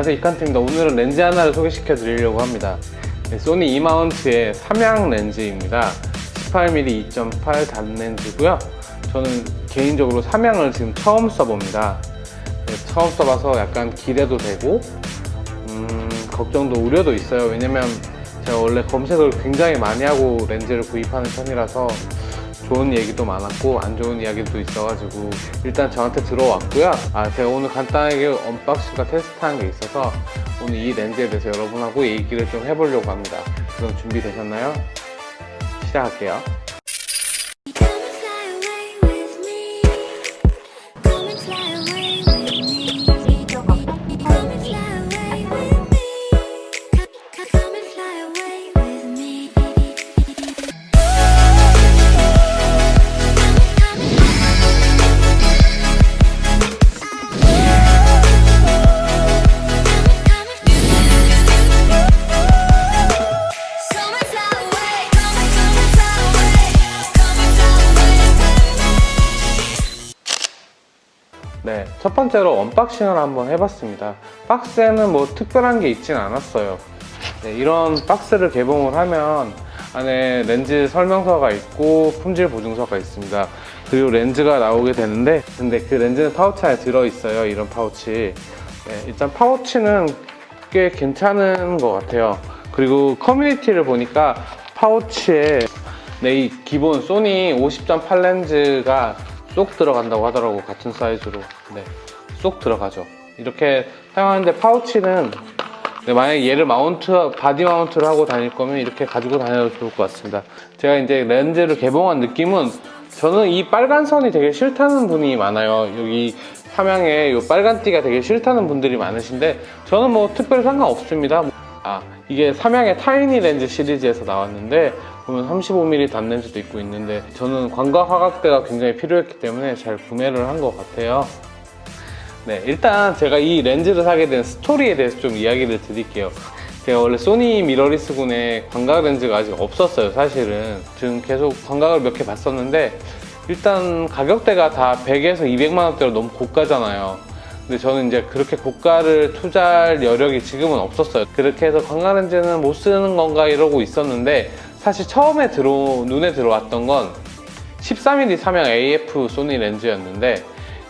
안녕하세요. 이칸트입니다. 오늘은 렌즈 하나를 소개시켜 드리려고 합니다. 네, 소니 E마운트의 삼양 렌즈입니다. 18mm 2.8 단렌즈고요. 저는 개인적으로 삼양을 지금 처음 써봅니다. 네, 처음 써봐서 약간 기대도 되고 음, 걱정도 우려도 있어요. 왜냐면 제가 원래 검색을 굉장히 많이 하고 렌즈를 구입하는 편이라서 좋은 얘기도 많았고 안 좋은 이야기도 있어가지고 일단 저한테 들어왔고요. 아 제가 오늘 간단하게 언박싱과 테스트한 게 있어서 오늘 이 렌즈에 대해서 여러분하고 얘기를 좀 해보려고 합니다. 그럼 준비되셨나요? 시작할게요 첫 번째로 unboxing을 한번 해봤습니다. 박스에는 뭐 특별한 게 있진 않았어요. 네, 이런 박스를 개봉을 하면 안에 렌즈 설명서가 있고 품질 보증서가 있습니다. 그리고 렌즈가 나오게 되는데 근데 그 렌즈는 파우치 안에 들어있어요. 이런 파우치. 네, 일단 파우치는 꽤 괜찮은 것 같아요. 그리고 커뮤니티를 보니까 파우치에 네, 이 기본 소니 50.8 렌즈가 쏙 들어간다고 하더라고 같은 사이즈로. 네, 쏙 들어가죠. 이렇게 사용하는데 파우치는 네, 만약에 얘를 마운트 바디 마운트를 하고 다닐 거면 이렇게 가지고 다녀도 좋을 것 같습니다. 제가 이제 렌즈를 개봉한 느낌은 저는 이 빨간 선이 되게 싫다는 분이 많아요. 여기 삼양에 이 빨간 띠가 되게 싫다는 분들이 많으신데 저는 뭐 특별히 상관없습니다. 아 이게 삼양의 tiny 렌즈 시리즈에서 나왔는데 보면 35mm 단렌즈도 있고 있는데 저는 광각 화각대가 굉장히 필요했기 때문에 잘 구매를 한 것 같아요. 네 일단 제가 이 렌즈를 사게 된 스토리에 대해서 좀 이야기를 드릴게요. 제가 원래 소니 미러리스군에 광각 렌즈가 아직 없었어요 사실은. 지금 계속 광각을 몇 개 봤었는데 일단 가격대가 다 100에서 200만 원대로 너무 고가잖아요. 근데 저는 이제 그렇게 고가를 투자할 여력이 지금은 없었어요. 그렇게 해서 광각 렌즈는 못 쓰는 건가 이러고 있었는데 사실 처음에 들어 눈에 들어왔던 건 13mm 삼양 AF 소니 렌즈였는데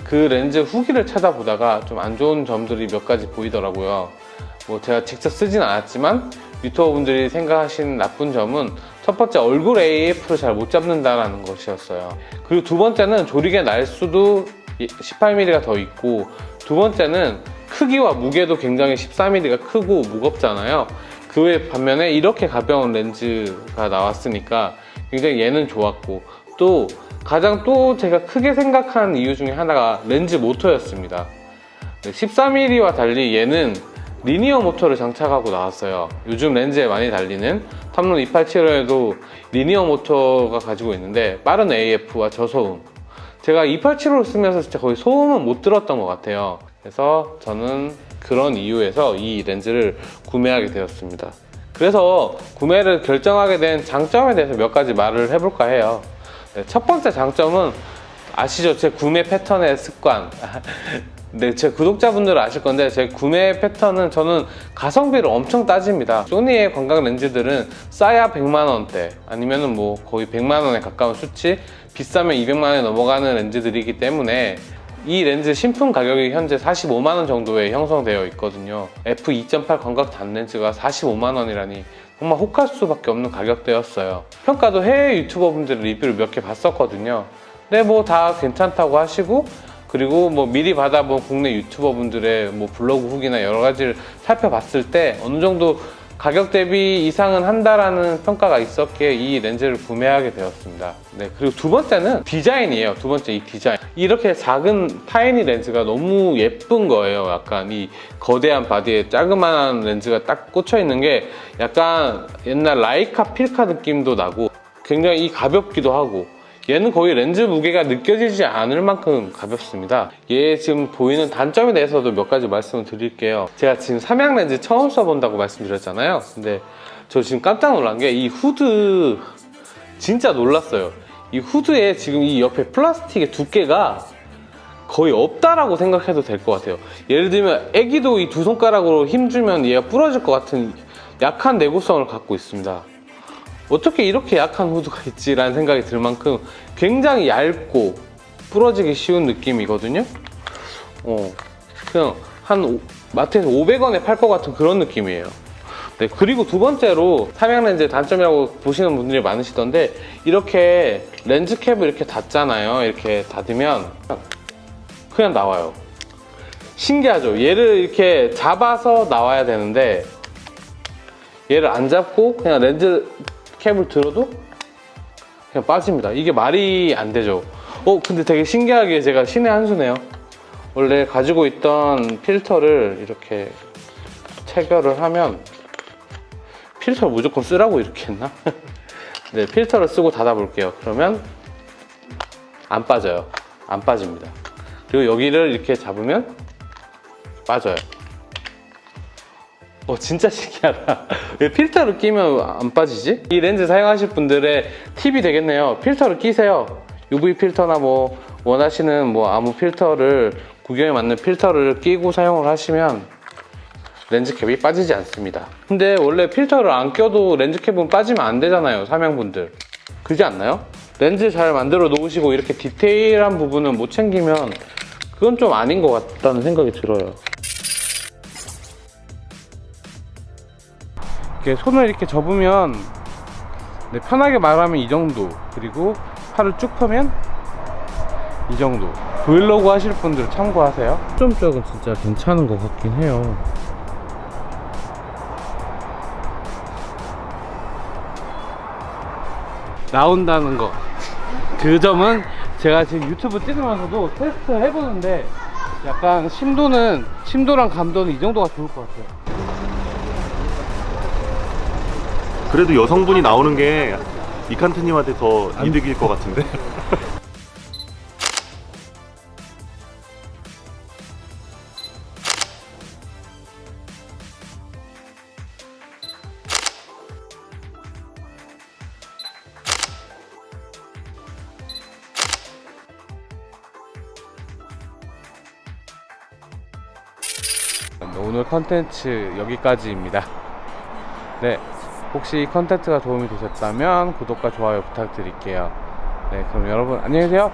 그 렌즈 후기를 찾아보다가 좀 안 좋은 점들이 몇 가지 보이더라고요. 뭐 제가 직접 쓰진 않았지만 유튜버 분들이 생각하시는 나쁜 점은 첫 번째 얼굴 AF를 잘 못 잡는다는 것이었어요. 그리고 두 번째는 조리개 날수도 18mm가 더 있고 두 번째는 크기와 무게도 굉장히 14mm가 크고 무겁잖아요 그 외 반면에 이렇게 가벼운 렌즈가 나왔으니까 굉장히 얘는 좋았고 또 가장 또 제가 크게 생각한 이유 중에 하나가 렌즈 모터였습니다. 14mm와 달리 얘는 리니어 모터를 장착하고 나왔어요. 요즘 렌즈에 많이 달리는 탐론 287호에도 리니어 모터가 가지고 있는데 빠른 AF와 저소음. 제가 287호를 쓰면서 진짜 거의 소음은 못 들었던 것 같아요. 그래서 저는 그런 이유에서 이 렌즈를 구매하게 되었습니다. 그래서 구매를 결정하게 된 장점에 대해서 몇 가지 말을 해볼까 해요. 네, 첫 번째 장점은 아시죠? 제 구매 패턴의 습관. 네, 제 구독자분들은 아실 건데 제 구매 패턴은 저는 가성비를 엄청 따집니다. 소니의 광각 렌즈들은 싸야 100만원대 아니면은 뭐 거의 100만원에 가까운 수치 비싸면 200만원에 넘어가는 렌즈들이기 때문에 이 렌즈 신품 가격이 현재 45만원 정도에 형성되어 있거든요. F2.8 광각 단렌즈가 45만원이라니 정말 혹할 수밖에 없는 가격대였어요. 평가도 해외 유튜버 분들 리뷰를 몇 개 봤었거든요. 근데 뭐 다 괜찮다고 하시고 그리고 뭐 미리 받아본 국내 유튜버 분들의 뭐 블로그 후기나 여러 가지를 살펴봤을 때 어느 정도 가격 대비 이상은 한다라는 평가가 있었기에 이 렌즈를 구매하게 되었습니다. 네, 그리고 두 번째는 디자인이에요. 두 번째 이 디자인. 이렇게 작은 tiny 렌즈가 너무 예쁜 거예요. 약간 이 거대한 바디에 자그마한 렌즈가 딱 꽂혀 있는 게 약간 옛날 라이카 필카 느낌도 나고 굉장히 이 가볍기도 하고 얘는 거의 렌즈 무게가 느껴지지 않을 만큼 가볍습니다 얘 지금 보이는 단점에 대해서도 몇 가지 말씀을 드릴게요 제가 지금 삼양 렌즈 처음 써본다고 말씀드렸잖아요 근데 저 지금 깜짝 놀란 게 이 후드 진짜 놀랐어요 이 후드에 지금 이 옆에 플라스틱의 두께가 거의 없다라고 생각해도 될 것 같아요. 예를 들면 애기도 이 두 손가락으로 힘주면 얘가 부러질 것 같은 약한 내구성을 갖고 있습니다. 어떻게 이렇게 약한 후드가 있지라는 생각이 들 만큼 굉장히 얇고 부러지기 쉬운 느낌이거든요. 어, 그냥 한 오- 마트에서 500원에 팔 것 같은 그런 느낌이에요. 네, 그리고 두 번째로 삼양 렌즈의 단점이라고 보시는 분들이 많으시던데 이렇게 렌즈 캡을 이렇게 닫잖아요. 이렇게 닫으면 그냥 나와요. 신기하죠? 얘를 이렇게 잡아서 나와야 되는데 얘를 안 잡고 그냥 렌즈 캡을 들어도 그냥 빠집니다. 이게 말이 안 되죠. 어, 근데 되게 신기하게 제가 신의 한 수네요. 원래 가지고 있던 필터를 이렇게 체결을 하면 필터를 무조건 쓰라고 이렇게 했나? 네, 필터를 쓰고 닫아 볼게요. 그러면 안 빠져요. 안 빠집니다. 그리고 여기를 이렇게 잡으면 빠져요. 어, 진짜 신기하다. 왜 필터를 끼면 안 빠지지? 이 렌즈 사용하실 분들의 팁이 되겠네요. 필터를 끼세요. UV 필터나 뭐 원하시는 뭐 아무 필터를 구경에 맞는 필터를 끼고 사용을 하시면 렌즈 캡이 빠지지 않습니다. 근데 원래 필터를 안 껴도 렌즈 캡은 빠지면 안 되잖아요. 삼양분들. 그지 않나요? 렌즈 잘 만들어 놓으시고 이렇게 디테일한 부분은 못 챙기면 그건 좀 아닌 것 같다는 생각이 들어요. 이렇게 손을 이렇게 접으면 네, 편하게 말하면 이 정도. 그리고 팔을 쭉 펴면 이 정도. 브이로그 하실 분들 참고하세요. 점적은 진짜 괜찮은 것 같긴 해요. 나온다는 거. 그 점은 제가 지금 유튜브 찍으면서도 테스트 해보는데 약간 심도는 심도랑 감도는 이 정도가 좋을 것 같아요 그래도 여성분이 나오는 게 이칸트님한테 더 이득일 것 같은데. 오늘 컨텐츠 여기까지입니다. 네, 혹시 이 컨텐츠가 도움이 되셨다면 구독과 좋아요 부탁드릴게요. 네, 그럼 여러분 안녕히 계세요.